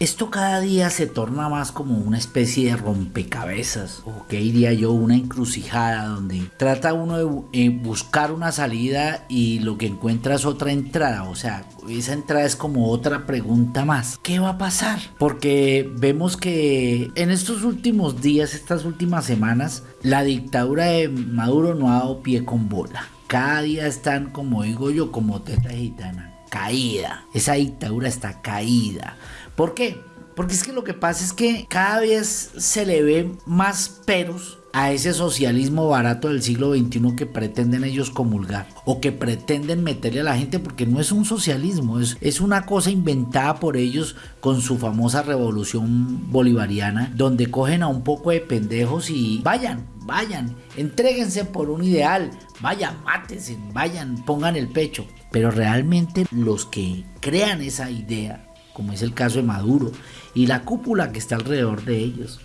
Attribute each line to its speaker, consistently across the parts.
Speaker 1: Esto cada día se torna más como una especie de rompecabezas, o que diría yo, una encrucijada donde trata uno de eh, buscar una salida y lo que encuentra es otra entrada, o sea, esa entrada es como otra pregunta más. ¿Qué va a pasar? Porque vemos que en estos últimos días, estas últimas semanas, la dictadura de Maduro no ha dado pie con bola. Cada día están, como digo yo, como teta gitana, caída. Esa dictadura está caída. ¿Por qué? Porque es que lo que pasa es que cada vez se le ve más peros a ese socialismo barato del siglo XXI que pretenden ellos comulgar o que pretenden meterle a la gente porque no es un socialismo, es, es una cosa inventada por ellos con su famosa revolución bolivariana donde cogen a un poco de pendejos y vayan, vayan, entréguense por un ideal, vayan, mátense, vayan, pongan el pecho. Pero realmente los que crean esa idea, como es el caso de Maduro y la cúpula que está alrededor de ellos,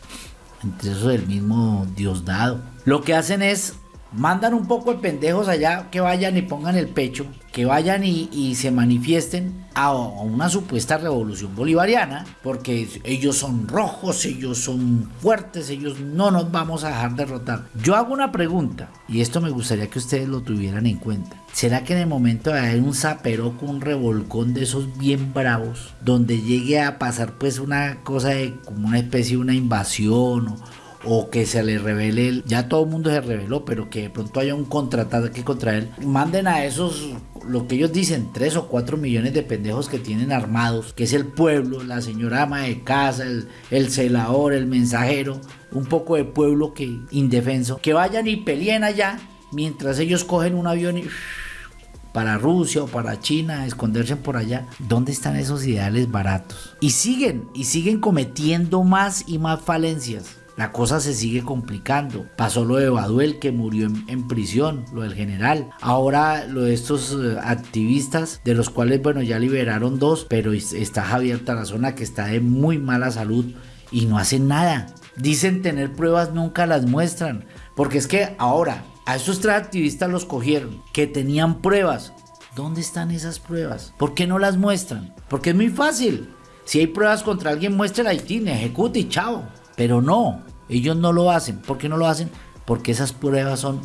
Speaker 1: entre eso del mismo Diosdado. Lo que hacen es mandan un poco de pendejos allá que vayan y pongan el pecho, que vayan y, se manifiesten a, una supuesta revolución bolivariana, porque ellos son rojos, ellos son fuertes, ellos no nos vamos a dejar derrotar. Yo hago una pregunta, y esto me gustaría que ustedes lo tuvieran en cuenta. ¿Será que en el momento de haber un con un revolcón de esos bien bravos, donde llegue a pasar pues una cosa de como una especie de una invasión o, o que se le revele, ya todo el mundo se reveló, pero que de pronto haya un contraataque contra él, manden a esos, lo que ellos dicen, 3 o 4 millones de pendejos que tienen armados, que es el pueblo, la señora ama de casa, el, el celador, el mensajero, un poco de pueblo que indefenso, que vayan y peleen allá mientras ellos cogen un avión y para Rusia o para China, esconderse por allá. ¿Dónde están esos ideales baratos? Y siguen, y siguen cometiendo más y más falencias. La cosa se sigue complicando. Pasó lo de Baduel que murió en, prisión, lo del general. Ahora lo de estos eh, activistas, de los cuales, bueno, ya liberaron dos, pero está Javier Tarazona que está de muy mala salud y no hacen nada. Dicen tener pruebas, nunca las muestran. Porque es que ahora a esos tres activistas los cogieron, que tenían pruebas. ¿Dónde están esas pruebas? ¿Por qué no las muestran? Porque es muy fácil. Si hay pruebas contra alguien, muestra y ejecute y chao. Pero no, ellos no lo hacen. ¿Por qué no lo hacen? Porque esas pruebas son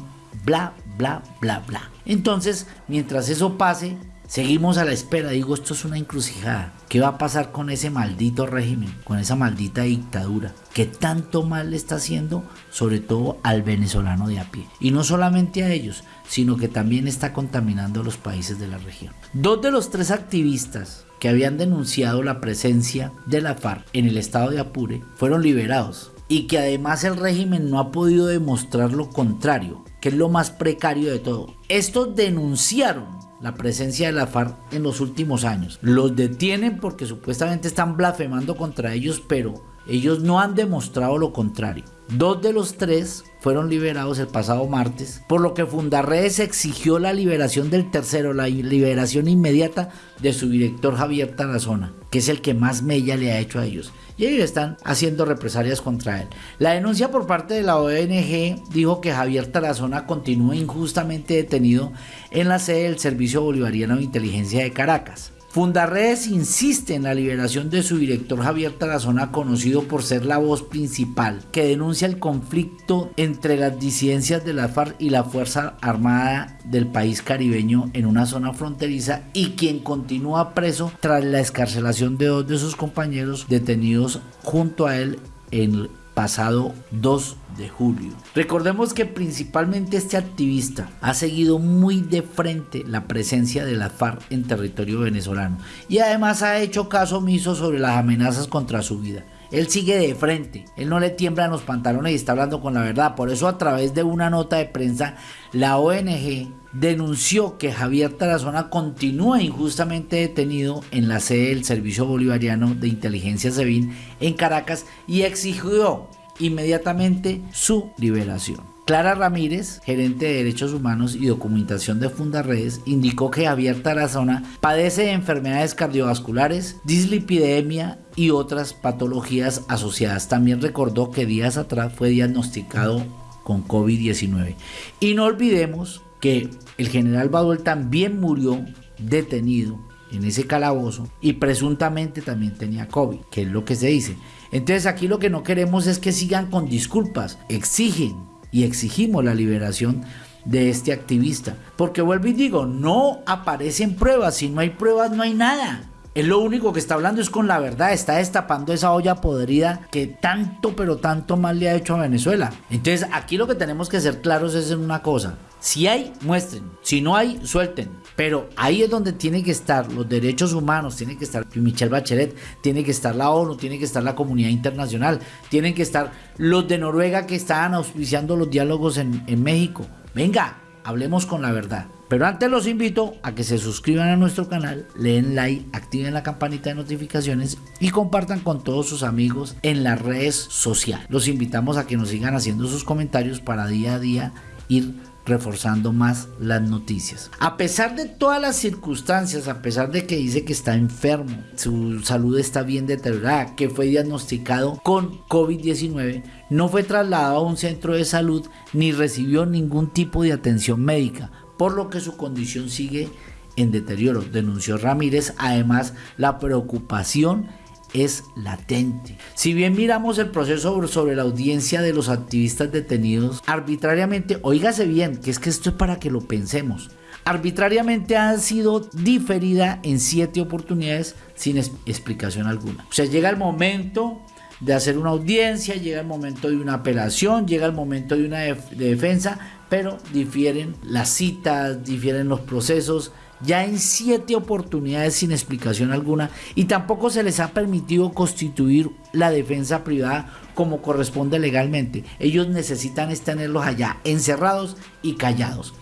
Speaker 1: bla, bla, bla, bla. Entonces, mientras eso pase, seguimos a la espera. Digo, esto es una encrucijada. ¿Qué va a pasar con ese maldito régimen, con esa maldita dictadura? que tanto mal le está haciendo, sobre todo al venezolano de a pie. Y no solamente a ellos, sino que también está contaminando a los países de la región. Dos de los tres activistas que habían denunciado la presencia de la FARC en el estado de Apure fueron liberados y que además el régimen no ha podido demostrar lo contrario, que es lo más precario de todo. Estos denunciaron la presencia de la FARC en los últimos años. Los detienen porque supuestamente están blasfemando contra ellos, pero ellos no han demostrado lo contrario. Dos de los tres fueron liberados el pasado martes, por lo que Fundarredes exigió la liberación del tercero, la liberación inmediata de su director Javier Tarazona, que es el que más mella le ha hecho a ellos. Y ellos están haciendo represalias contra él. La denuncia por parte de la ONG dijo que Javier Tarazona continúa injustamente detenido en la sede del Servicio Bolivariano de Inteligencia de Caracas. Fundarredes insiste en la liberación de su director Javier Tarazona, conocido por ser la voz principal, que denuncia el conflicto entre las disidencias de la FARC y la Fuerza Armada del país caribeño en una zona fronteriza y quien continúa preso tras la escarcelación de dos de sus compañeros detenidos junto a él en pasado 2 de julio. Recordemos que principalmente este activista ha seguido muy de frente la presencia de la FARC en territorio venezolano y además ha hecho caso omiso sobre las amenazas contra su vida. Él sigue de frente, él no le tiembla en los pantalones y está hablando con la verdad. Por eso a través de una nota de prensa, la ONG denunció que Javier Tarazona continúa injustamente detenido en la sede del Servicio Bolivariano de Inteligencia SEBIN en Caracas y exigió inmediatamente su liberación. Clara Ramírez, gerente de Derechos Humanos y Documentación de Fundarredes, indicó que Javier Tarazona padece de enfermedades cardiovasculares, dislipidemia y otras patologías asociadas. También recordó que días atrás fue diagnosticado con COVID-19. Y no olvidemos que el general Baduel también murió detenido en ese calabozo y presuntamente también tenía COVID, que es lo que se dice. Entonces aquí lo que no queremos es que sigan con disculpas, exigen y exigimos la liberación de este activista. Porque vuelvo y digo, no aparecen pruebas, si no hay pruebas no hay nada. Es lo único que está hablando es con la verdad, está destapando esa olla podrida que tanto pero tanto mal le ha hecho a Venezuela. Entonces aquí lo que tenemos que ser claros es en una cosa. Si hay, muestren. Si no hay, suelten. Pero ahí es donde tienen que estar los derechos humanos, tiene que estar Michelle Bachelet, tiene que estar la ONU, tiene que estar la comunidad internacional, tienen que estar los de Noruega que estaban auspiciando los diálogos en, México. Venga, hablemos con la verdad. Pero antes los invito a que se suscriban a nuestro canal, leen like, activen la campanita de notificaciones y compartan con todos sus amigos en las redes sociales. Los invitamos a que nos sigan haciendo sus comentarios para día a día ir reforzando más las noticias. A pesar de todas las circunstancias, a pesar de que dice que está enfermo, su salud está bien deteriorada, que fue diagnosticado con COVID-19, no fue trasladado a un centro de salud ni recibió ningún tipo de atención médica por lo que su condición sigue en deterioro, denunció Ramírez. Además, la preocupación es latente. Si bien miramos el proceso sobre la audiencia de los activistas detenidos arbitrariamente, oígase bien, que es que esto es para que lo pensemos. Arbitrariamente ha sido diferida en siete oportunidades sin explicación alguna. O sea, llega el momento de hacer una audiencia, llega el momento de una apelación, llega el momento de una defensa, pero difieren las citas, difieren los procesos, ya en siete oportunidades sin explicación alguna y tampoco se les ha permitido constituir la defensa privada como corresponde legalmente. Ellos necesitan tenerlos allá encerrados y callados.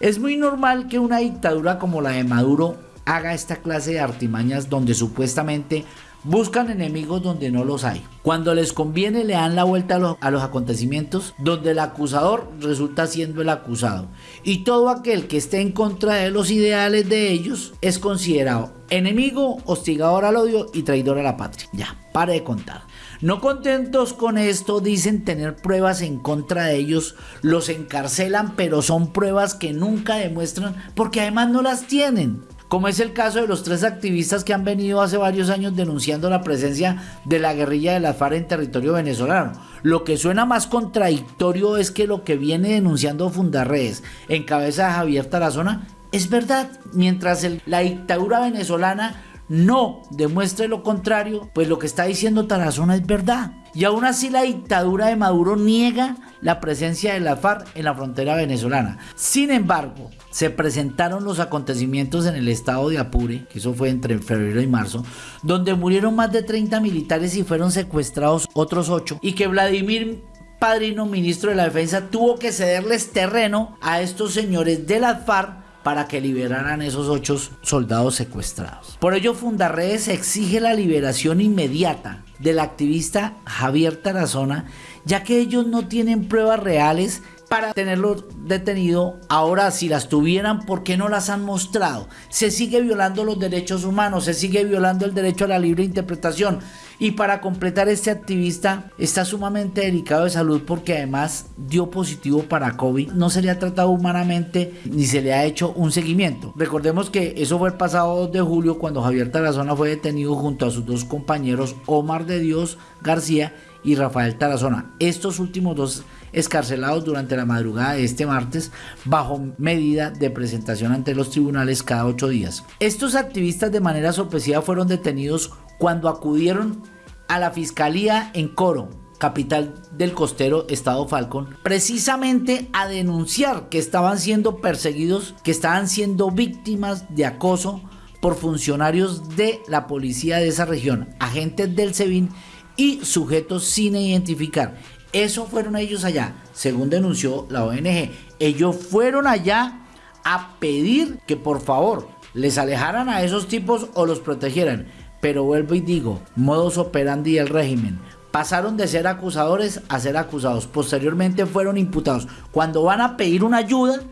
Speaker 1: Es muy normal que una dictadura como la de Maduro haga esta clase de artimañas donde supuestamente Buscan enemigos donde no los hay. Cuando les conviene le dan la vuelta a los, acontecimientos donde el acusador resulta siendo el acusado. Y todo aquel que esté en contra de los ideales de ellos es considerado enemigo, hostigador al odio y traidor a la patria. Ya, pare de contar. No contentos con esto, dicen tener pruebas en contra de ellos, los encarcelan, pero son pruebas que nunca demuestran porque además no las tienen como es el caso de los tres activistas que han venido hace varios años denunciando la presencia de la guerrilla de la FARC en territorio venezolano. Lo que suena más contradictorio es que lo que viene denunciando Fundarredes en cabeza de Javier Tarazona es verdad, mientras la dictadura venezolana no demuestre lo contrario, pues lo que está diciendo Tarazona es verdad. Y aún así la dictadura de Maduro niega la presencia de la FARC en la frontera venezolana. Sin embargo, se presentaron los acontecimientos en el estado de Apure, que eso fue entre febrero y marzo, donde murieron más de 30 militares y fueron secuestrados otros 8, y que Vladimir Padrino, ministro de la Defensa, tuvo que cederles terreno a estos señores de la FARC para que liberaran esos ocho soldados secuestrados. Por ello, Fundarredes exige la liberación inmediata del activista Javier Tarazona, ya que ellos no tienen pruebas reales para tenerlo detenido. Ahora, si las tuvieran, ¿por qué no las han mostrado? Se sigue violando los derechos humanos, se sigue violando el derecho a la libre interpretación. Y para completar, este activista está sumamente delicado de salud porque además dio positivo para COVID. No se le ha tratado humanamente ni se le ha hecho un seguimiento. Recordemos que eso fue el pasado 2 de julio cuando Javier Tarazona fue detenido junto a sus dos compañeros Omar de Dios García y Rafael Tarazona. Estos últimos dos escarcelados durante la madrugada de este martes bajo medida de presentación ante los tribunales cada ocho días. Estos activistas de manera sorpresiva fueron detenidos cuando acudieron a la fiscalía en Coro, capital del costero estado Falcón, precisamente a denunciar que estaban siendo perseguidos, que estaban siendo víctimas de acoso por funcionarios de la policía de esa región, agentes del SEBIN y sujetos sin identificar. Eso fueron ellos allá, según denunció la ONG. Ellos fueron allá a pedir que por favor les alejaran a esos tipos o los protegieran. Pero vuelvo y digo, modos operandi del régimen. Pasaron de ser acusadores a ser acusados. Posteriormente fueron imputados. Cuando van a pedir una ayuda,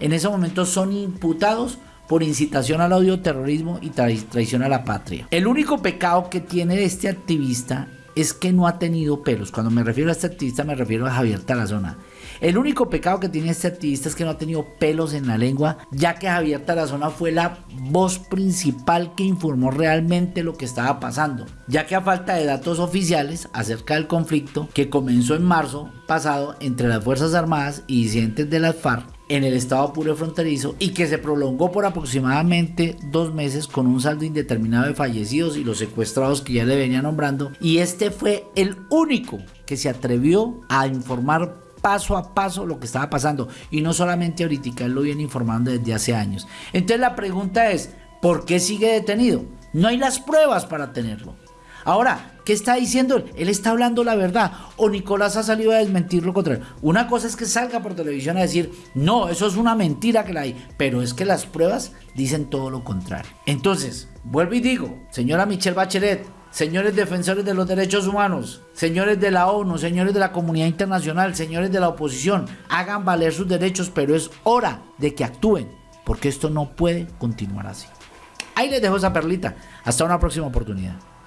Speaker 1: en ese momento son imputados por incitación al odio, terrorismo y traición a la patria. El único pecado que tiene este activista es que no ha tenido pelos. Cuando me refiero a este activista me refiero a Javier Tarazona. El único pecado que tiene este activista es que no ha tenido pelos en la lengua, ya que Javier Tarazona fue la voz principal que informó realmente lo que estaba pasando, ya que a falta de datos oficiales acerca del conflicto que comenzó en marzo pasado entre las Fuerzas Armadas y disidentes de las FARC, en el estado puro fronterizo y que se prolongó por aproximadamente dos meses con un saldo indeterminado de fallecidos y los secuestrados que ya le venía nombrando y este fue el único que se atrevió a informar paso a paso lo que estaba pasando. Y no solamente ahorita, él lo viene informando desde hace años. Entonces la pregunta es, ¿por qué sigue detenido? No hay las pruebas para tenerlo. Ahora, ¿qué está diciendo él? Él está hablando la verdad. O Nicolás ha salido a desmentir lo contrario. Una cosa es que salga por televisión a decir, no, eso es una mentira que la hay. Pero es que las pruebas dicen todo lo contrario. Entonces, vuelvo y digo, señora Michelle Bachelet, señores defensores de los derechos humanos, señores de la ONU, señores de la comunidad internacional, señores de la oposición, hagan valer sus derechos, pero es hora de que actúen, porque esto no puede continuar así. Ahí les dejo esa perlita. Hasta una próxima oportunidad.